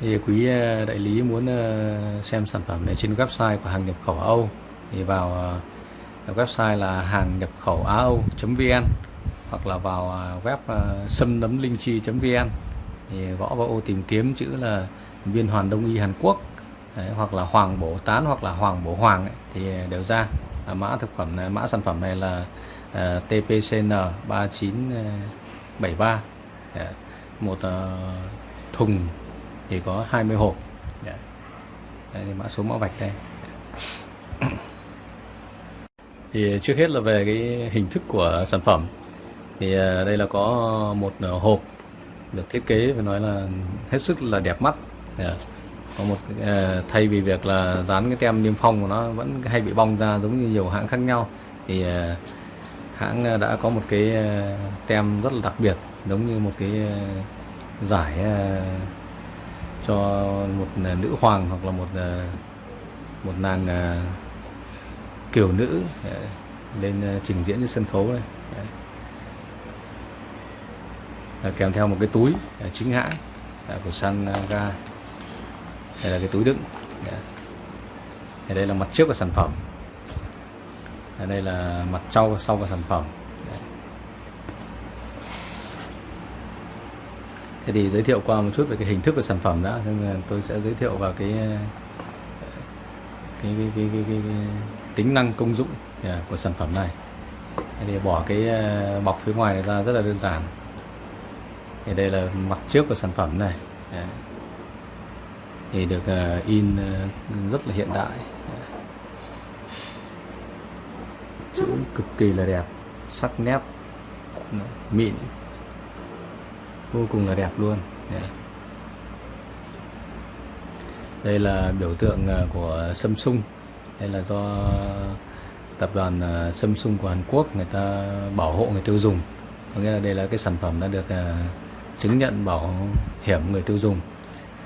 thì quý ờ, đại lý muốn ờ, xem sản phẩm này trên website của hàng nhập khẩu Âu thì vào ờ, website là hàng nhập khẩu Á Âu.vn hoặc là vào web sâm nấm linh chi vn. Thì gõ vào ô tìm kiếm chữ là viên hoàn đông y Hàn Quốc Đấy, hoặc là hoàng bổ tán hoặc là hoàng bổ hoàng ấy, thì đều ra. À, mã thực phẩm này mã sản phẩm này là uh, TPCN 3973 Đấy, một uh, thùng thì có 20 hộp. Đấy. Đây thì mã số mã vạch đây. Thì trước hết là về cái hình thức của sản phẩm. Thì à, đây là có một à, hộp được thiết kế phải nói là hết sức là đẹp mắt. Có một à, thay vì việc là dán cái tem niêm phong của nó vẫn hay bị bong ra giống như nhiều hãng khác nhau. Thì hãng đã có một cái tem rất là đặc biệt, giống như một cái giải cho một à, nữ hoàng hoặc là một à, một nàng à, kiểu nữ lên trình diễn trên sân khấu này kèm theo một cái túi chính hãng của Sanga đây là cái túi đựng. Đây là mặt trước của sản phẩm. Đây là mặt sau sau của sản phẩm. Thế thì giới thiệu qua một chút về cái hình thức của sản phẩm đã, tôi sẽ giới thiệu vào cái cái cái cái, cái, cái, cái tính năng công dụng à, của sản phẩm này. Thế thì bỏ cái à, bọc phía ngoài ra rất là đơn giản. Thì đây là mặt trước của sản phẩm này. Thì được à, in rất là hiện đại. Chữ cực kỳ là đẹp, sắc nét, mịn vô cùng là đẹp luôn. Đây là biểu tượng à, của Samsung. Đây là do tập đoàn à, Samsung của Hàn Quốc người ta bảo hộ, người tiêu dùng. Có nghĩa là đây là cái sản phẩm đã được à, chứng nhận bảo hiểm người tiêu dùng.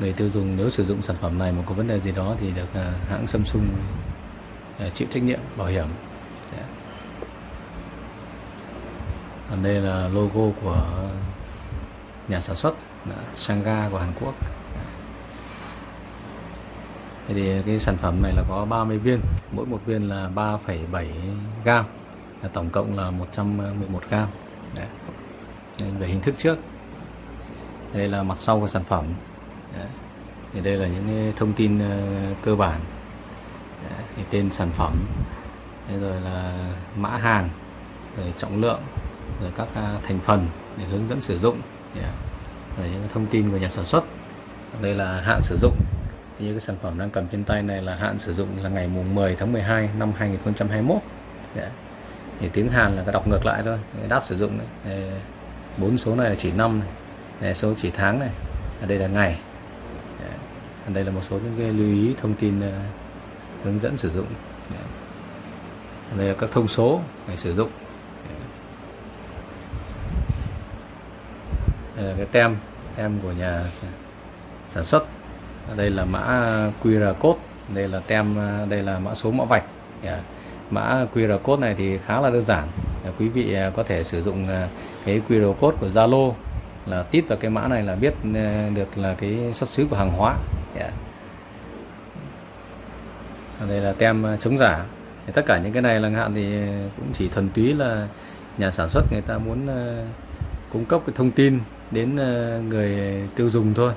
Người tiêu dùng nếu sử dụng sản phẩm này mà có vấn đề gì đó thì được hãng Samsung chịu trách nhiệm bảo hiểm. Còn đây là logo của nhà sản xuất Sanga của Hàn Quốc Thế thì cái sản phẩm này là có 30 viên mỗi một viên là 3,7 gram là tổng cộng là 111 gram Đấy. về hình thức trước đây là mặt sau của sản phẩm Đấy. thì đây là những thông tin ờ, cơ bản Đấy. thì tên sản phẩm Đấy rồi là mã hàng rồi trọng lượng rồi các à, thành phần để hướng dẫn sử dụng Dạ. yeah. Đấy, những thông tin của nhà sản xuất. Đây là hạn sử dụng. Như cái sản phẩm đang cầm trên tay này là hạn sử dụng là ngày mùng 10 tháng 12 năm 2021 yeah. Dạ. thì tiếng Hàn là cái đọc ngược lại thôi. Đáp sử dụng bốn số này là chỉ năm này. Đây, số chỉ tháng này. Ở đây là ngày. Dạ. Yeah. đây là một số những cái lưu ý thông tin uh, hướng dẫn sử dụng. Yeah. đây là các thông số để sử dụng đây là cái tem tem của nhà sản xuất. Đây là mã QR code, đây là tem, đây là mã số mã vạch. Yeah. mã QR code này thì khá là đơn giản. Dạ, quý vị à, có thể sử dụng à, cái QR code của Zalo là tít vào cái mã này là biết à, được là cái xuất xứ của hàng hóa. Dạ. Yeah. đây là tem chống giả. Thì tất cả những cái này là hạn thì cũng chỉ thuần túy là nhà sản xuất người ta muốn cung cấp cái thông tin đến ờ, người tiêu dùng thôi.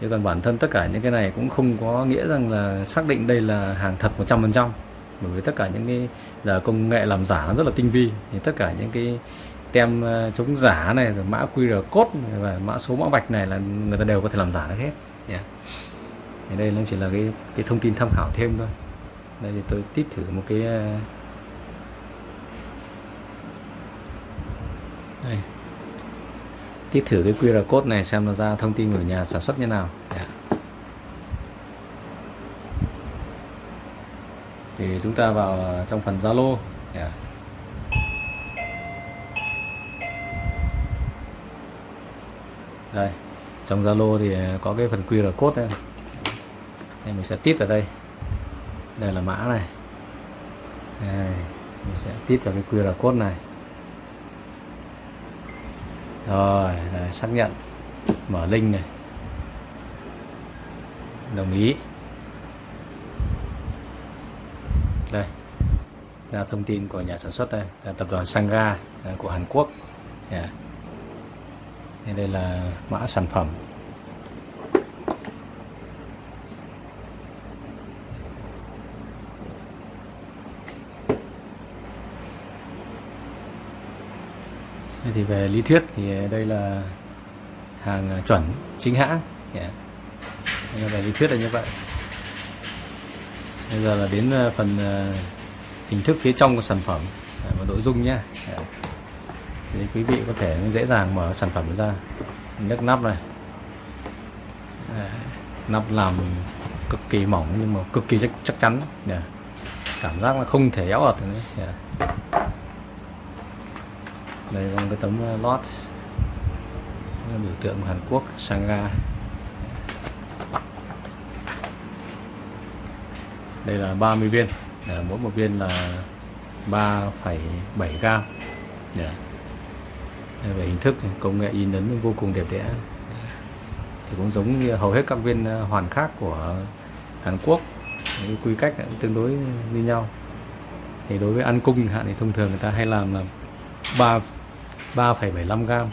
Chứ còn bản thân tất cả những cái này cũng không có nghĩa rằng là xác định đây là hàng thật 100% bởi vì tất cả những cái giờ công nghệ làm giả nó rất là tinh vi. Thì tất cả những cái tem ờ, chống giả này, rồi mã QR code và mã số mã vạch này là người ta đều có thể làm giả được hết. Yeah. thì đây nó chỉ là cái cái thông tin tham khảo thêm thôi. Đây thì tôi tít thử một cái ờ, đây tiết thử cái QR code này xem nó ra thông tin của nhà sản xuất như nào. Yeah. thì chúng ta vào trong phần Zalo. Yeah. đây trong Zalo thì có cái phần QR code đây. Đây mình sẽ tít vào đây. Đây là mã này. Đây, mình sẽ tít vào cái QR code này rồi, rồi xác nhận. Mở link này. Đồng ý. Đây ra thông tin của nhà sản xuất đây. Là tập đoàn Sangha à, của Hàn Quốc. Dạ. Yeah. đây là mã sản phẩm. Thì về lý thuyết thì ờ, đây là hàng ờ, chuẩn chính hãng. Dạ. Yeah. về lý thuyết là như vậy. Bây giờ là đến ờ, phần hình thức phía trong của sản phẩm và nội dung nhé dạ. thì quý vị có thể dễ dàng mở sản phẩm ra. Nhấc nắp này. Dạ. Nắp làm cực kỳ mỏng nhưng mà cực kỳ chắc, chắc chắn. Cảm giác là không thể éo ọt nữa đây là cái tấm ờ, lót. Biểu tượng của Hàn Quốc Sangha đây là 30 viên. À, mỗi một viên là 3,7 gram. Dạ. Yeah. về hình thức công nghệ in ấn vô cùng đẹp đẽ. Thì cũng giống như hầu hết các viên ờ, hoàn khác của Hàn Quốc quy cách cũng tương đối như nhau. Thì đối với ăn cung hạn thì thông thường người ta hay làm là 3 3,75 gram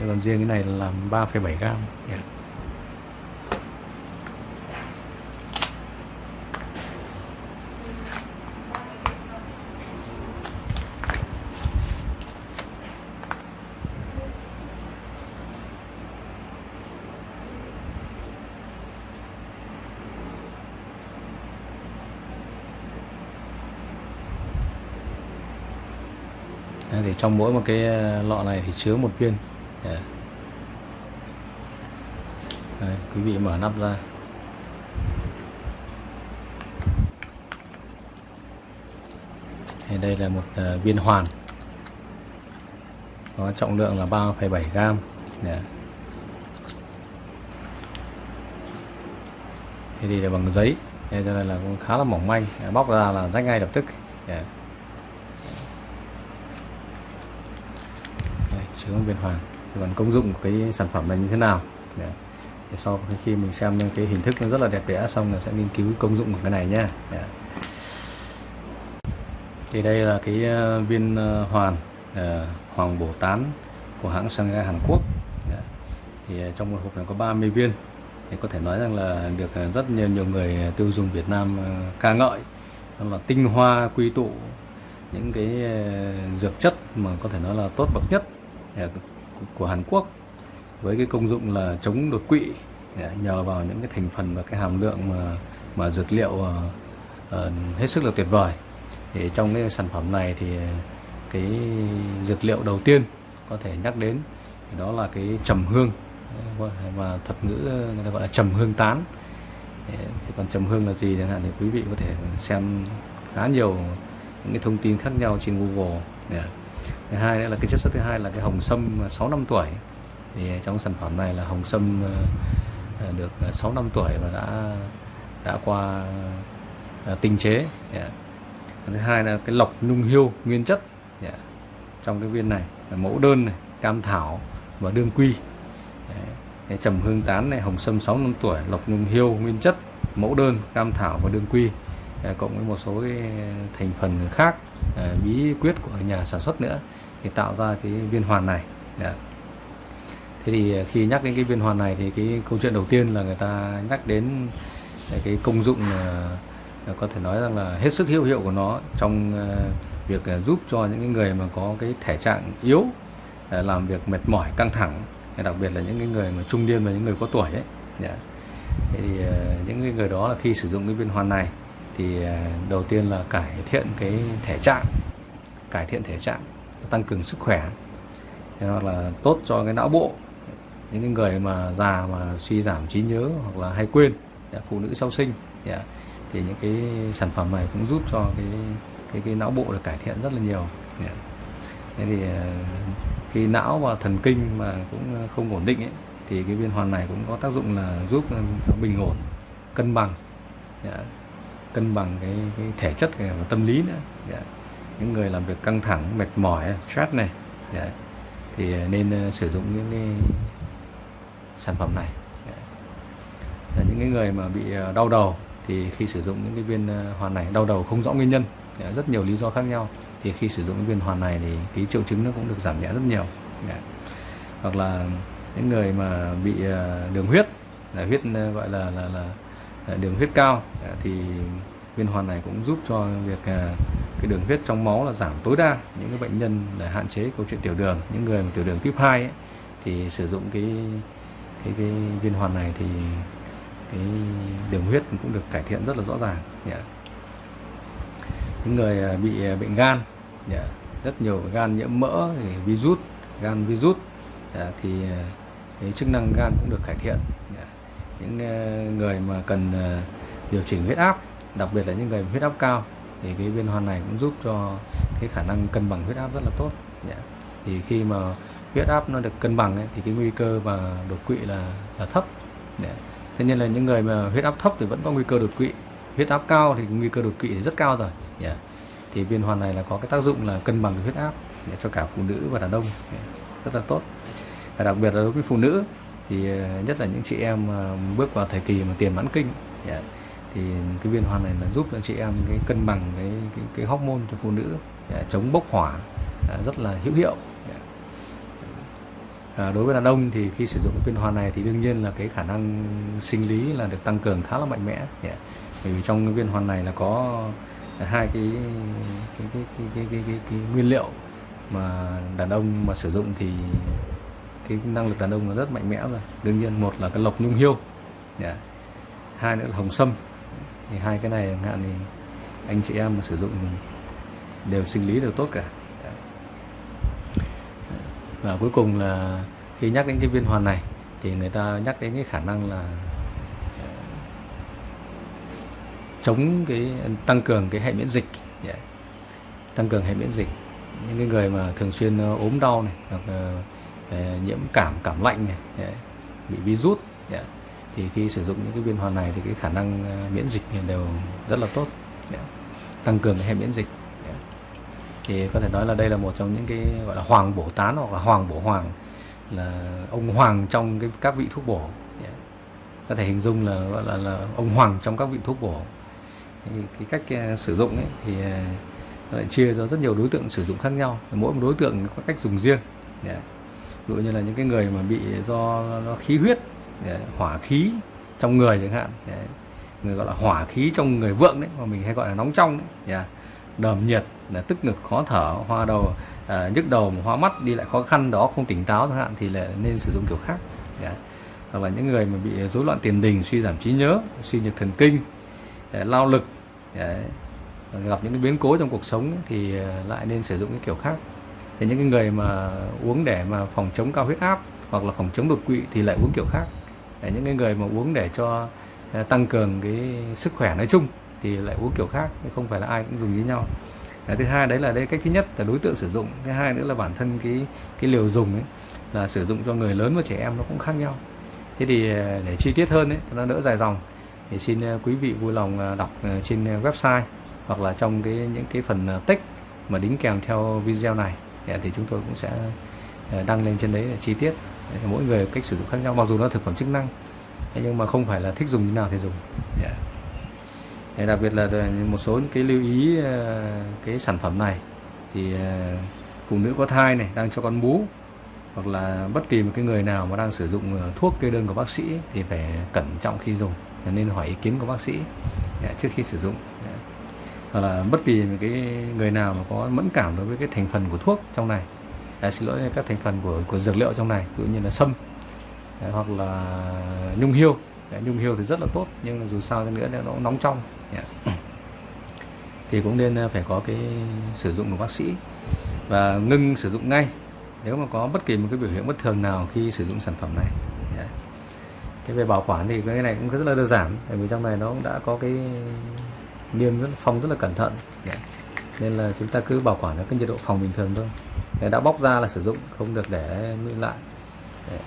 còn riêng cái này là làm 3,7 gram yeah. Thì trong mỗi một cái ờ, lọ này thì chứa một viên yeah. Đây, quý vị mở nắp ra thì đây là một uh, viên hoàn có trọng lượng là 3,7 gram yeah. thì là bằng giấy nên cho nên là cũng khá là mỏng manh bóc ra là rách ngay lập tức yeah. Chứa viên hoàng. Còn công dụng của cái sản phẩm này như thế nào? Dạ. Để, để sau khi mình xem cái hình thức nó rất là đẹp đẽ xong là sẽ nghiên cứu công dụng của cái này nhé dạ. thì đây là cái ờ, viên ờ, hoàn ờ, hoàng bổ tán của hãng Shanghai Hàn Quốc. Dạ. Thì trong một hộp này có 30 viên. Thì có thể nói rằng là được rất nhiều nhiều người tiêu dùng Việt Nam ca ngợi. Đó là tinh hoa quy tụ những cái dược chất mà có thể nói là tốt bậc nhất. Ờ, của Hàn Quốc với cái công dụng là chống đột quỵ nhờ vào những cái thành phần và cái hàm lượng mà mà dược liệu uh, hết sức là tuyệt vời. Thì trong cái sản phẩm này thì cái dược liệu đầu tiên có thể nhắc đến đó là cái trầm hương và thuật ngữ người ta gọi là trầm hương tán. Thì còn trầm hương là gì chẳng hạn thì quý vị có thể xem khá nhiều những cái thông tin khác nhau trên Google. Yeah thứ hai nữa là cái chất xuất thứ hai là cái hồng sâm 6 năm tuổi. Thì trong sản phẩm này là hồng sâm ờ, ờ, được ờ, 6 năm tuổi và đã đã qua tinh chế. Yeah. Thứ hai là cái lọc nhung hiêu nguyên chất. Yeah. Trong cái viên này là mẫu đơn này, cam thảo và đương quy. Cái trầm hương tán này hồng sâm 6 năm tuổi lộc nhung hiêu nguyên chất mẫu đơn cam thảo và đương quy. Dạ, cộng với một số cái thành phần khác. Ờ, bí quyết của nhà sản xuất nữa để tạo ra cái viên hoàn này Đấy. Thế thì ờ, khi nhắc đến cái viên hoàn này thì cái câu chuyện đầu tiên là người ta nhắc đến ờ, cái công dụng có thể nói rằng là hết sức hữu hiệu của nó trong việc giúp cho những người mà có cái thể trạng yếu làm việc mệt mỏi, căng thẳng đặc biệt là những người mà trung niên và những người có tuổi ấy yeah. Thế thì những người đó là khi sử dụng cái viên hoàn này thì à, đầu tiên là cải thiện cái thể trạng cải thiện thể trạng tăng cường sức khỏe. Hoặc là tốt cho cái não bộ. Những cái người mà già mà suy giảm trí nhớ hoặc là hay quên phụ nữ sau sinh à, thì những cái sản phẩm này cũng giúp cho cái cái cái não bộ được cải thiện rất là nhiều à. thế thì khi não và thần kinh mà cũng không ổn định ấy, thì cái viên hoàn này cũng có tác dụng là giúp bình ổn cân bằng cân bằng cái, cái thể chất và tâm lý nữa dạ. những người làm việc căng thẳng mệt mỏi stress này yeah. Thì ờ, nên uh, sử dụng những cái sản phẩm này dạ. yeah. Những cái người mà bị ờ, đau đầu thì khi sử dụng những cái viên hoàn này đau đầu không rõ nguyên nhân yeah. rất nhiều lý do khác nhau thì khi sử dụng cái viên hoàn này thì cái triệu chứng nó cũng được giảm nhẹ rất nhiều yeah. hoặc là những người mà bị đường huyết là huyết gọi là là là Ờ, đường huyết cao ờ, thì viên hoàn này cũng giúp cho việc ờ, cái đường huyết trong máu là giảm tối đa những cái bệnh nhân để hạn chế câu chuyện tiểu đường những người tiểu đường tuyếp 2 ấy, thì sử dụng cái cái cái viên hoàn này thì cái đường huyết cũng được cải thiện rất là rõ ràng dạ. những người bị bệnh gan dạ, rất nhiều gan nhiễm mỡ thì virus gan virus dạ, thì cái chức năng gan cũng được cải thiện. Dạ những ờ, người mà cần ờ, điều chỉnh huyết áp đặc biệt là những người huyết áp cao thì cái viên hoàn này cũng giúp cho cái khả năng cân bằng huyết áp rất là tốt. Dạ. Thì khi mà huyết áp nó được cân bằng ấy, thì cái nguy cơ mà đột quỵ là là thấp. Dạ. thế nên là những người mà huyết áp thấp thì vẫn có nguy cơ đột quỵ. Huyết áp cao thì nguy cơ đột quỵ thì rất cao rồi. Dạ. Thì viên hoàn này là có cái tác dụng là cân bằng huyết áp để cho cả phụ nữ và đàn ông. Rất là tốt. Và đặc biệt là đối với phụ nữ thì ờ, nhất là những chị em ờ, bước vào thời kỳ mà tiền mãn kinh thì ờ, cái viên hoàn này là giúp cho chị em cái cân bằng cái cái, cái hormone cho phụ nữ chống bốc hỏa rất là hữu hiệu. À, đối với đàn ông thì khi sử dụng cái viên hoàn này thì đương nhiên là cái khả năng sinh lý là được tăng cường khá là mạnh mẽ yeah. bởi vì trong cái viên hoàn này là có hai cái cái cái cái cái, cái, cái, cái nguyên liệu mà đàn ông mà sử dụng thì cái năng lực đàn ông là rất mạnh mẽ rồi. Đương nhiên một là cái lộc nhung hiêu yeah. hai nữa là hồng sâm. Thì hai cái này hạn thì anh chị em mà sử dụng đều sinh lý đều tốt cả. Dạ. Và cuối cùng là khi nhắc đến cái viên hoàn này thì người ta nhắc đến cái khả năng là ờ, chống cái, tăng cường cái hệ miễn dịch yeah. tăng cường hệ miễn dịch. Những cái người mà thường xuyên ờ, ốm đau này hoặc nhiễm cảm cảm lạnh này bị virus thì khi sử dụng những cái viên hoàn này thì cái khả năng ờ, miễn dịch đều rất là tốt tăng cường cái hệ miễn dịch thì có thể nói là đây là một trong những cái gọi là hoàng bổ tán hoặc là hoàng bổ hoàng là ông hoàng trong cái các vị thuốc bổ có thể hình dung là gọi là, là ông hoàng trong các vị thuốc bổ. Cái cách ờ, sử dụng ấy thì ờ, lại chia ra rất nhiều đối tượng sử dụng khác nhau. Mỗi một đối tượng có cách dùng riêng yeah ví dụ như là những cái người mà bị do nó khí huyết đấy, hỏa khí trong người chẳng hạn đấy. người gọi là hỏa khí trong người vượng đấy mà mình hay gọi là nóng trong đấy yeah à, đờm nhiệt là tức ngực khó thở hoa đầu à, nhức đầu hoa mắt đi lại khó khăn đó không tỉnh táo chẳng hạn thì là nên sử dụng kiểu khác yeah. À, hoặc là những người mà bị rối loạn tiền đình suy giảm trí nhớ suy nhược thần kinh yeah, lao lực yeah. gặp những cái biến cố trong cuộc sống thì à, lại nên sử dụng cái kiểu khác thì những cái người mà uống để mà phòng chống cao huyết áp hoặc là phòng chống đột quỵ thì lại uống kiểu khác. Để những cái người mà uống để cho à, tăng cường cái sức khỏe nói chung thì lại uống kiểu khác không phải là ai cũng dùng với nhau. Cái thứ hai đấy là đây cách thứ nhất là đối tượng sử dụng thứ hai nữa là bản thân cái cái liều dùng ấy, là sử dụng cho người lớn và trẻ em nó cũng khác nhau. Thế thì à, để chi tiết hơn ấy, cho nó đỡ dài dòng thì xin à, quý vị vui lòng đọc trên website hoặc là trong cái, những cái phần text mà đính kèm theo video này. Dạ, thì chúng tôi cũng sẽ ờ, đăng lên trên đấy là chi tiết. Dạ, mỗi người cách sử dụng khác nhau, mặc dù nó thực phẩm chức năng nhưng mà không phải là thích dùng như nào thì dùng. Dạ. Yeah đặc biệt là ờ, một số những cái lưu ý ờ, cái sản phẩm này thì phụ nữ có thai này, đang cho con bú, hoặc là bất kỳ một cái người nào mà đang sử dụng thuốc kê đơn của bác sĩ thì phải cẩn trọng khi dùng. Nên hỏi ý kiến của bác sĩ trước khi sử dụng hoặc là bất kỳ một cái người nào mà có mẫn cảm đối với cái thành phần của thuốc trong này. À, xin lỗi các thành phần của của dược liệu trong này ví dụ như là sâm hoặc là nhung hiêu. Nhung hiêu thì rất là tốt nhưng dù sao nữa nó nóng trong. Yeah. Dạ. Thì cũng nên ờ, phải có cái sử dụng của bác sĩ và ngưng sử dụng ngay. Nếu mà có bất kỳ một cái biểu hiện bất thường nào khi sử dụng sản phẩm này. Yeah. Cái về bảo quản thì cái này cũng rất là đơn giản bởi vì trong này nó cũng đã có cái niêm rất phong rất là cẩn thận Đấy. Nên là chúng ta cứ bảo quản ở cái nhiệt độ phòng bình thường thôi Đấy, đã bóc ra là sử dụng không được để nguyên lại Đấy.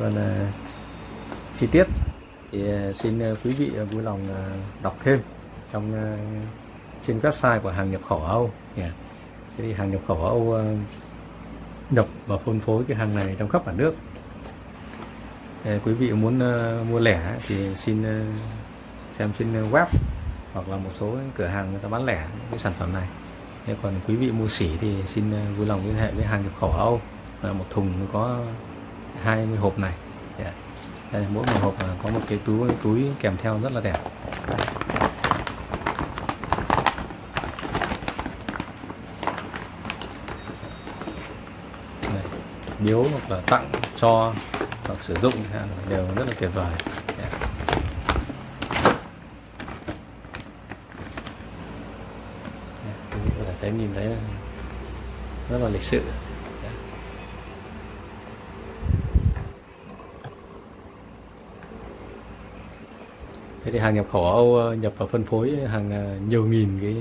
còn uh, chi tiết thì uh, xin uh, quý vị vui lòng đọc thêm trong trên website của hàng nhập khẩu Âu. Yeah. Thế thì hàng nhập khẩu Âu nhập và phân phối cái hàng này trong khắp cả nước. Quý vị muốn ờ, mua lẻ thì xin ờ, xem trên ờ, web hoặc là một số cửa hàng người ta bán lẻ những cái sản phẩm này. Thế còn quý vị mua sỉ thì xin vui lòng liên hệ với hàng nhập khẩu Âu là một thùng có 20 hộp này. Yeah. Đây, mỗi một hộp có một cái túi túi kèm theo rất là đẹp. Biếu hoặc là tặng cho hoặc sử dụng đều rất là tuyệt vời. Có thể thấy nhìn thấy rất là lịch sự. Dạ. Thế thì hàng nhập khẩu ở Âu ờ, nhập và phân phối hàng ờ, nhiều nghìn cái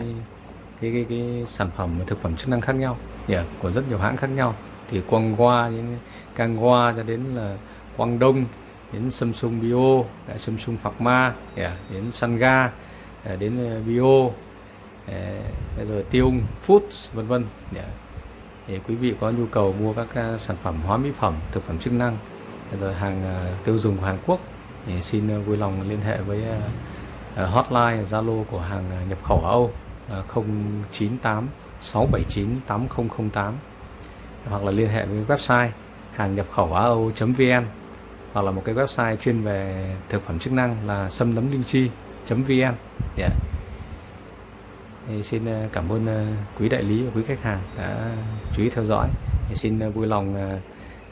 cái cái, cái sản phẩm thực phẩm chức năng khác nhau. Yeah, của rất nhiều hãng khác nhau. Thì qua nên càng qua cho đến là Quang Đông đến Samsung Bio, à, Samsung Pharma, Ma đến Sanga, à, đến Bio, rồi Tiêu Foods vân vân. để Thì quý vị có nhu cầu mua các sản phẩm hóa mỹ phẩm, thực phẩm chức năng rồi hàng tiêu dùng của Hàn Quốc thì xin vui lòng liên hệ với hotline Zalo của hàng nhập khẩu Âu 098 679 8008 hoặc là liên hệ với website hàng nhập khẩu á âu.vn hoặc là một cái website chuyên về thực phẩm chức năng là sâm nấm linh chi.vn yeah. Dạ. Thì xin ờ, cảm ơn ờ, quý đại lý và quý khách hàng đã chú ý theo dõi. Thì xin ờ, vui lòng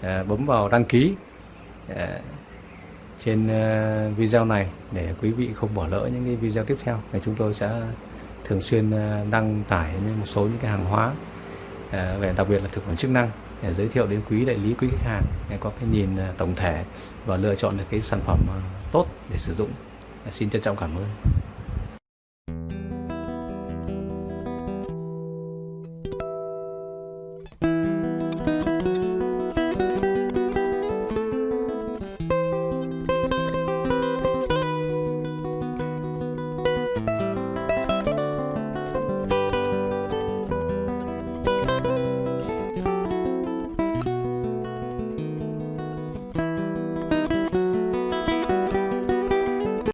bấm vào đăng ký trên video này để quý vị không bỏ lỡ những cái video tiếp theo. Thì chúng tôi sẽ thường xuyên đăng tải một số những cái hàng hóa về đặc biệt là thực phẩm chức năng để giới thiệu đến quý đại lý, quý khách hàng để có cái nhìn à, tổng thể và lựa chọn được cái sản phẩm à, tốt để sử dụng. Xin trân trọng cảm ơn.